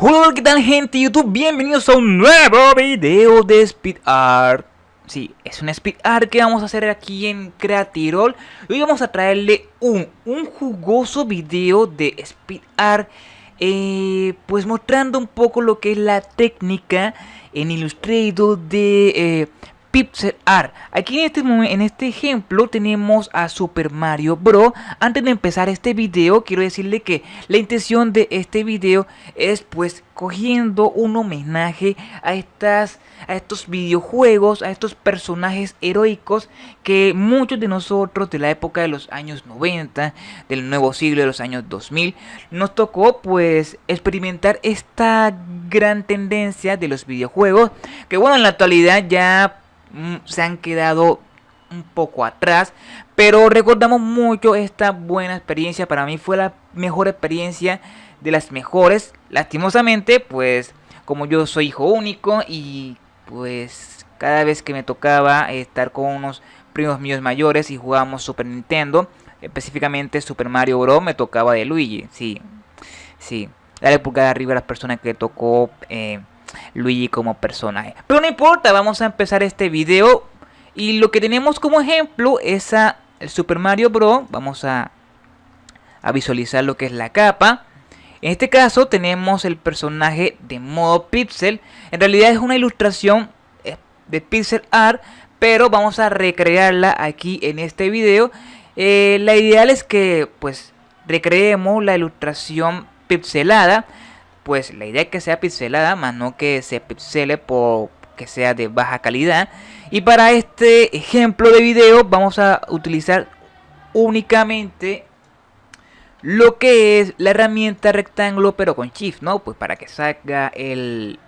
Hola, ¿qué tal gente YouTube? Bienvenidos a un nuevo video de Speed Art Sí, es un Speed Art que vamos a hacer aquí en Creatirol Hoy vamos a traerle un, un jugoso video de Speed Art eh, Pues mostrando un poco lo que es la técnica en Illustrator de eh, Pixel Art. Aquí en este, en este ejemplo tenemos a Super Mario Bros. Antes de empezar este video quiero decirle que la intención de este video es pues cogiendo un homenaje a estas a estos videojuegos, a estos personajes heroicos que muchos de nosotros de la época de los años 90, del nuevo siglo de los años 2000, nos tocó pues experimentar esta gran tendencia de los videojuegos que bueno en la actualidad ya se han quedado un poco atrás. Pero recordamos mucho esta buena experiencia. Para mí fue la mejor experiencia de las mejores. Lastimosamente, pues como yo soy hijo único y pues cada vez que me tocaba estar con unos primos míos mayores y jugábamos Super Nintendo, específicamente Super Mario Bros. me tocaba de Luigi. Sí, sí. Dale pulgar arriba a las personas que tocó... Eh, Luigi como personaje. Pero no importa, vamos a empezar este video. Y lo que tenemos como ejemplo es a el Super Mario Bros. Vamos a, visualizar lo que es la capa. En este caso tenemos el personaje de modo pixel. En realidad es una ilustración eh, de pixel art. Pero vamos a recrearla aquí en este video. Eh, la ideal es que pues recreemos la ilustración pixelada pues la idea es que sea pixelada, más no que se pixele por que sea de baja calidad. Y para este ejemplo de video vamos a utilizar únicamente lo que es la herramienta rectángulo pero con shift, ¿no? Pues para que salga el,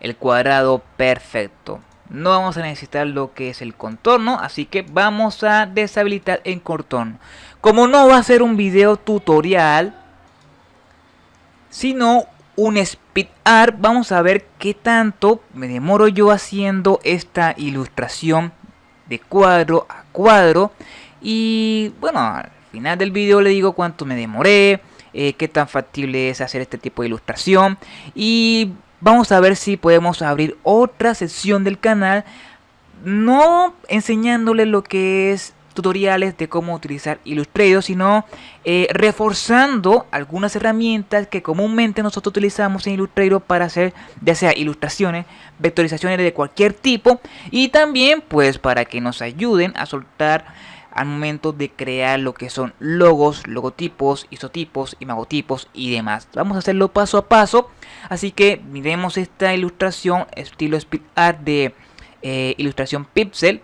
el cuadrado perfecto. No vamos a necesitar lo que es el contorno, así que vamos a deshabilitar en contorno. Como no va a ser un video tutorial, sino un speed art. Vamos a ver qué tanto me demoro yo haciendo esta ilustración de cuadro a cuadro. Y bueno, al final del video le digo cuánto me demoré, eh, qué tan factible es hacer este tipo de ilustración. Y vamos a ver si podemos abrir otra sección del canal. No enseñándole lo que es tutoriales de cómo utilizar Illustrator, sino eh, reforzando algunas herramientas que comúnmente nosotros utilizamos en Illustrator para hacer ya sea ilustraciones, vectorizaciones de cualquier tipo y también pues para que nos ayuden a soltar al momento de crear lo que son logos, logotipos, isotipos, imagotipos y demás. Vamos a hacerlo paso a paso, así que miremos esta ilustración estilo speed art de eh, ilustración pixel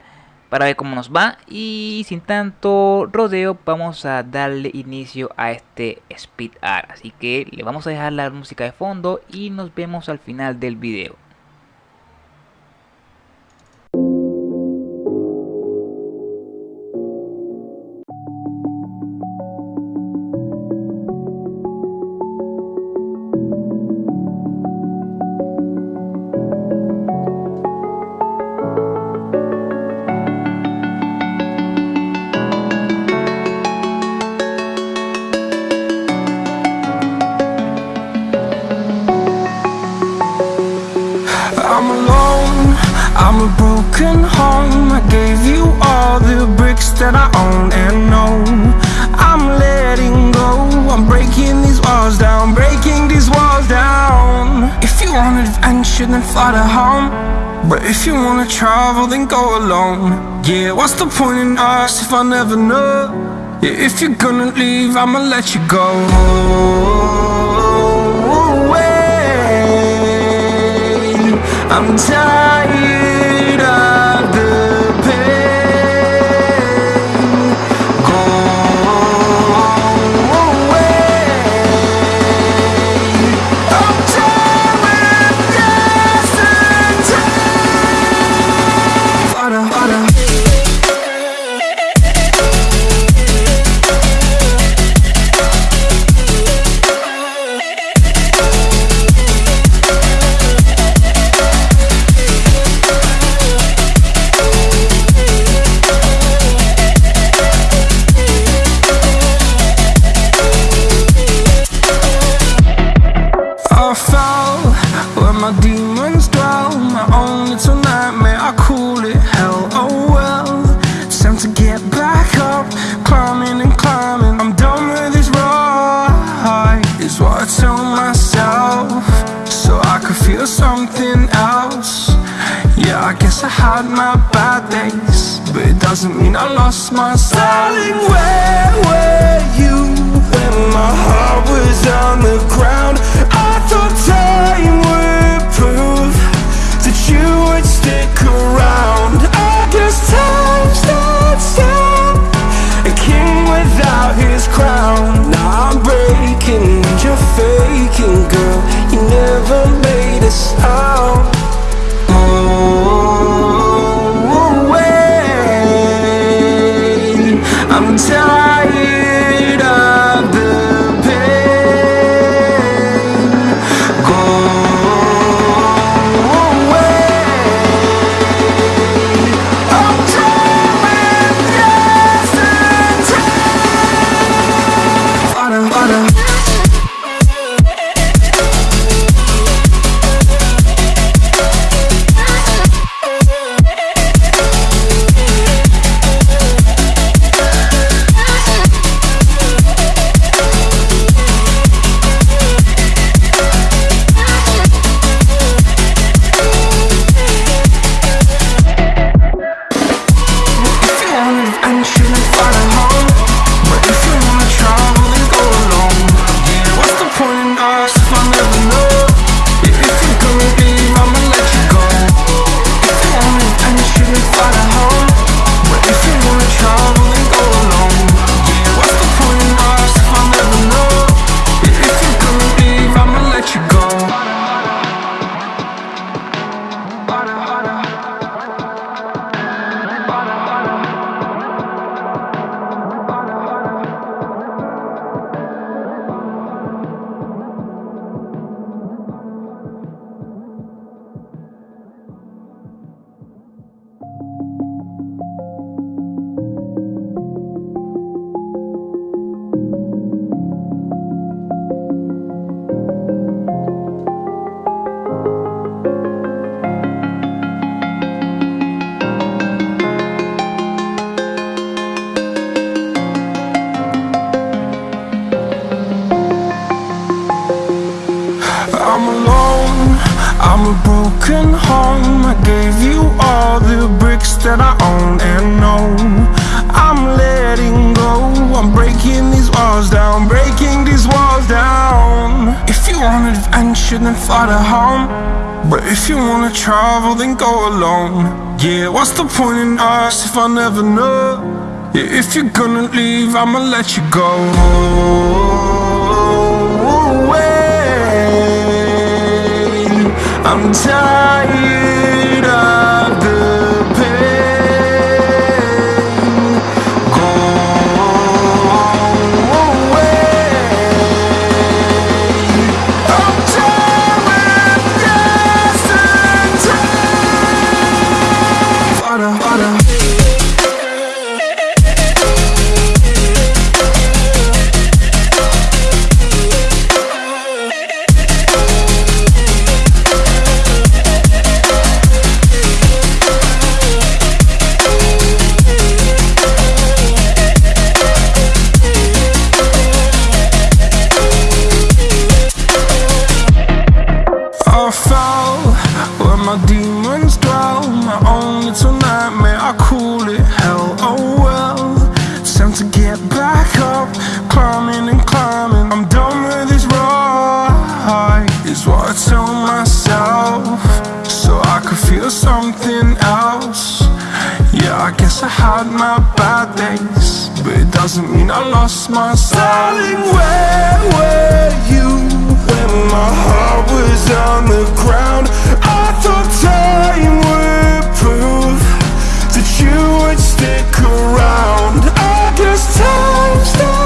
para ver cómo nos va. Y sin tanto rodeo vamos a darle inicio a este speed art así que le vamos a dejar la música de fondo y nos vemos al final del video broken home. I gave you all the bricks that I own and know. I'm letting go. I'm breaking these walls down Breaking these walls down. If you want adventure then fly to home. But if you wanna travel then go alone. Yeah, what's the point in us if I never know? Yeah, if you're gonna leave I'ma let you go. I'm tired had my bad days But it doesn't mean I lost my Darling, where were you when my heart was on the ground? I thought time would that I own and know I'm letting go. I'm breaking these walls down Breaking these walls down. If you want adventure, then fly to home. But if you wanna travel, then go alone. Yeah, what's the point in us if I never know? Yeah, if you're gonna leave, I'ma let you go. Away. I'm tired of doesn't mean I lost my Darling, where were you when my heart was on the ground? I thought time would prove that you would stick around. I guess time's done.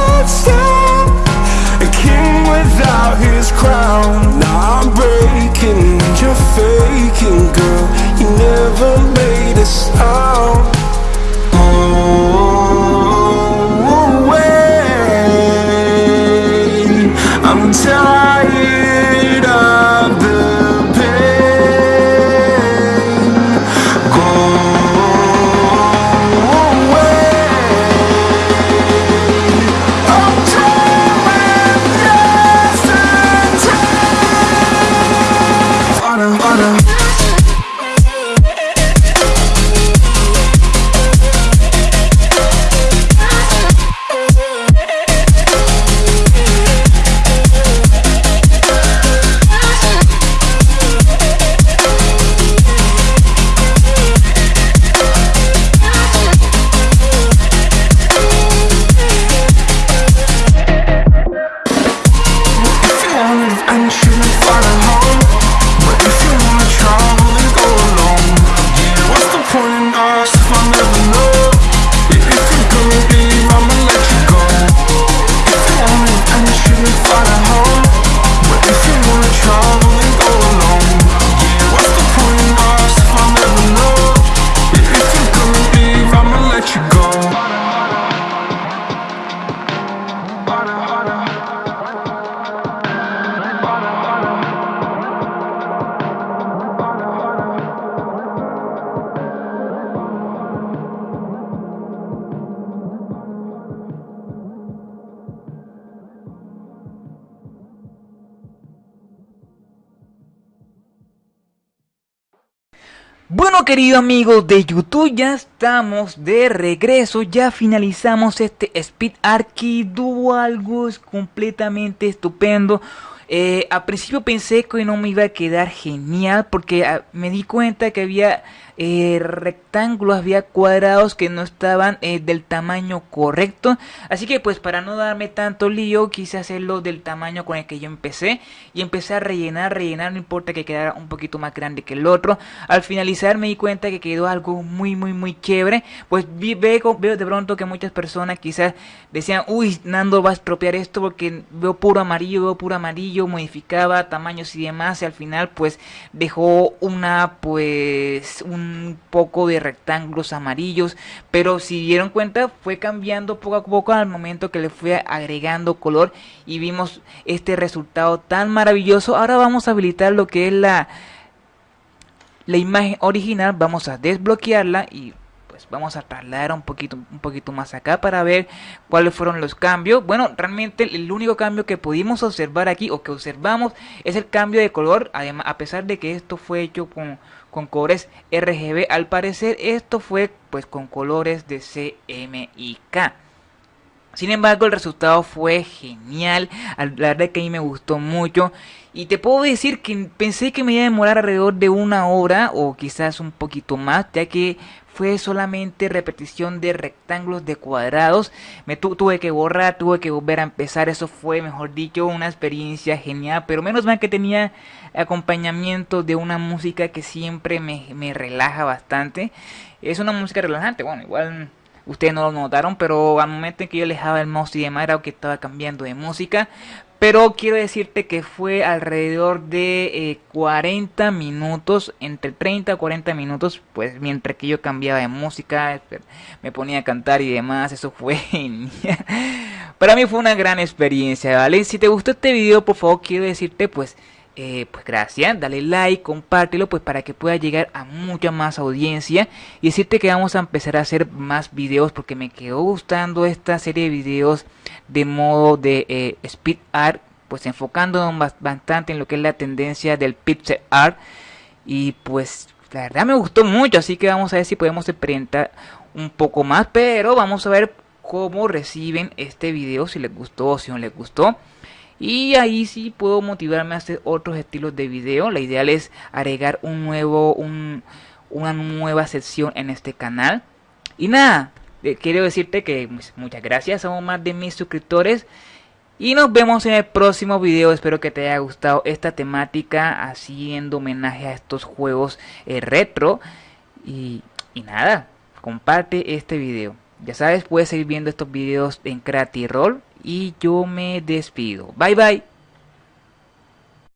Bueno queridos amigos de YouTube, ya estamos de regreso, ya finalizamos este Speed Arcade, tuvo algo completamente estupendo. Eh, al principio pensé que no me iba a quedar genial porque ah, me di cuenta que había eh, rectángulos, había cuadrados que no estaban eh, del tamaño correcto. Así que pues para no darme tanto lío quise hacerlo del tamaño con el que yo empecé. Y empecé a rellenar, rellenar, no importa que quedara un poquito más grande que el otro. Al finalizar me di cuenta que quedó algo muy muy muy chévere. Pues veo, veo de pronto que muchas personas quizás decían, uy Nando va a estropear esto porque veo puro amarillo, veo puro amarillo, modificaba tamaños y demás. Y al final pues dejó una pues un un poco de rectángulos amarillos, pero si dieron cuenta fue cambiando poco a poco al momento que le fue agregando color y vimos este resultado tan maravilloso. Ahora vamos a habilitar lo que es la la imagen original, vamos a desbloquearla y pues vamos a trasladar un poquito un poquito más acá para ver cuáles fueron los cambios. Bueno, realmente el único cambio que pudimos observar aquí o que observamos es el cambio de color, además a pesar de que esto fue hecho con con colores RGB. Al parecer esto fue pues con colores de CMYK. Sin embargo el resultado fue genial, la verdad que a mí me gustó mucho y te puedo decir que pensé que me iba a demorar alrededor de una hora o quizás un poquito más ya que fue solamente repetición de rectángulos de cuadrados. Me tuve que borrar, tuve que volver a empezar. Eso fue, mejor dicho, una experiencia genial. Pero menos mal que tenía acompañamiento de una música que siempre me, me relaja bastante. Es una música relajante. Bueno, igual ustedes no lo notaron, pero al momento en que yo dejaba el mouse y demás era que estaba cambiando de música. Pero quiero decirte que fue alrededor de 40 eh, minutos, entre 30 a 40 minutos, pues mientras que yo cambiaba de música, este, me ponía a cantar y demás, eso fue genial. Para mí fue una gran experiencia, ¿vale? Si te gustó este video, por favor, quiero decirte, pues, eh, pues gracias, dale like, compártelo, pues para que pueda llegar a mucha más audiencia y decirte que vamos a empezar a hacer más videos porque me quedó gustando esta serie de videos de modo de eh, speed art, pues enfocándonos bastante en lo que es la tendencia del pixel art. Y pues la verdad me gustó mucho, así que vamos a ver si podemos experimentar un poco más. Pero vamos a ver cómo reciben este video, si les gustó o si no les gustó. Y ahí sí puedo motivarme a hacer otros estilos de video. La ideal es agregar un nuevo, una nueva sección en este canal. Y nada, eh, quiero decirte que pues, muchas gracias, somos más de mis suscriptores. Y nos vemos en el próximo video. Espero que te haya gustado esta temática haciendo homenaje a estos juegos eh, retro. Y, y, nada, comparte este video. Ya sabes, puedes seguir viendo estos videos en Roll Y yo me despido. Bye bye.